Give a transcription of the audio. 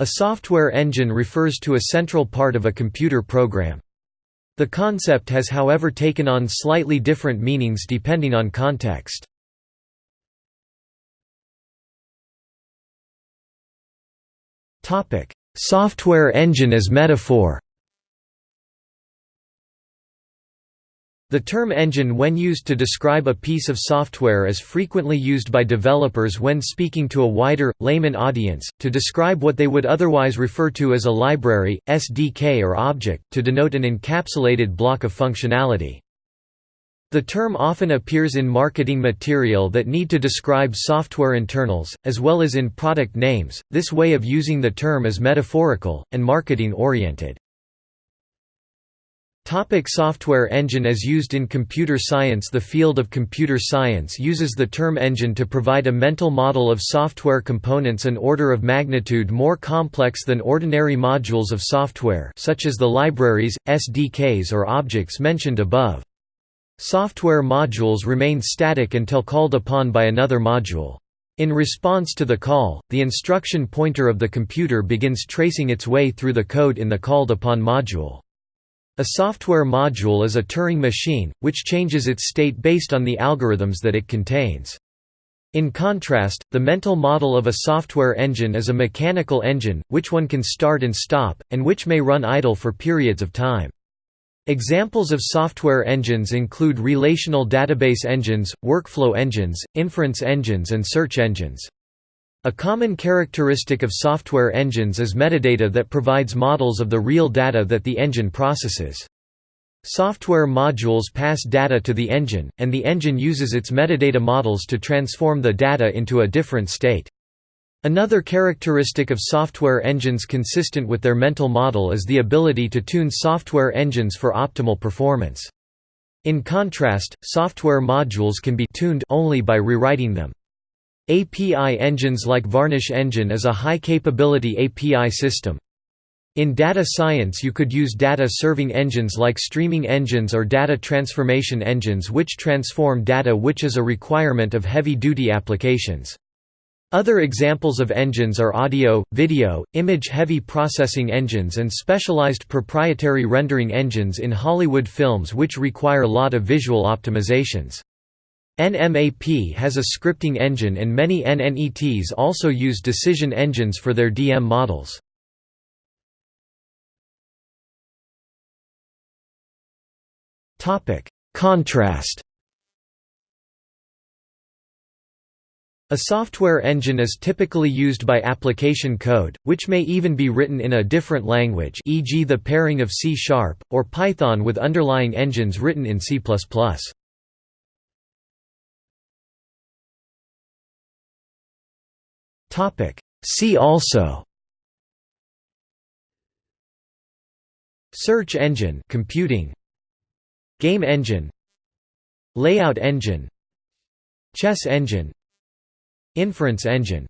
A software engine refers to a central part of a computer program. The concept has however taken on slightly different meanings depending on context. Software engine as metaphor The term engine when used to describe a piece of software is frequently used by developers when speaking to a wider, layman audience, to describe what they would otherwise refer to as a library, SDK or object, to denote an encapsulated block of functionality. The term often appears in marketing material that need to describe software internals, as well as in product names. This way of using the term is metaphorical, and marketing oriented. Topic software engine As used in computer science The field of computer science uses the term engine to provide a mental model of software components an order of magnitude more complex than ordinary modules of software such as the libraries, SDKs or objects mentioned above. Software modules remain static until called upon by another module. In response to the call, the instruction pointer of the computer begins tracing its way through the code in the called upon module. A software module is a Turing machine, which changes its state based on the algorithms that it contains. In contrast, the mental model of a software engine is a mechanical engine, which one can start and stop, and which may run idle for periods of time. Examples of software engines include relational database engines, workflow engines, inference engines and search engines. A common characteristic of software engines is metadata that provides models of the real data that the engine processes. Software modules pass data to the engine, and the engine uses its metadata models to transform the data into a different state. Another characteristic of software engines consistent with their mental model is the ability to tune software engines for optimal performance. In contrast, software modules can be tuned only by rewriting them. API engines like Varnish Engine is a high-capability API system. In data science you could use data-serving engines like streaming engines or data transformation engines which transform data which is a requirement of heavy-duty applications. Other examples of engines are audio, video, image-heavy processing engines and specialized proprietary rendering engines in Hollywood films which require lot of visual optimizations. NMAP has a scripting engine and many NNETs also use decision engines for their DM models. Contrast A software engine is typically used by application code, which may even be written in a different language e.g. the pairing of C-sharp, or Python with underlying engines written in C++. See also. Search engine. Computing. Game engine. Layout engine. Chess engine. Inference engine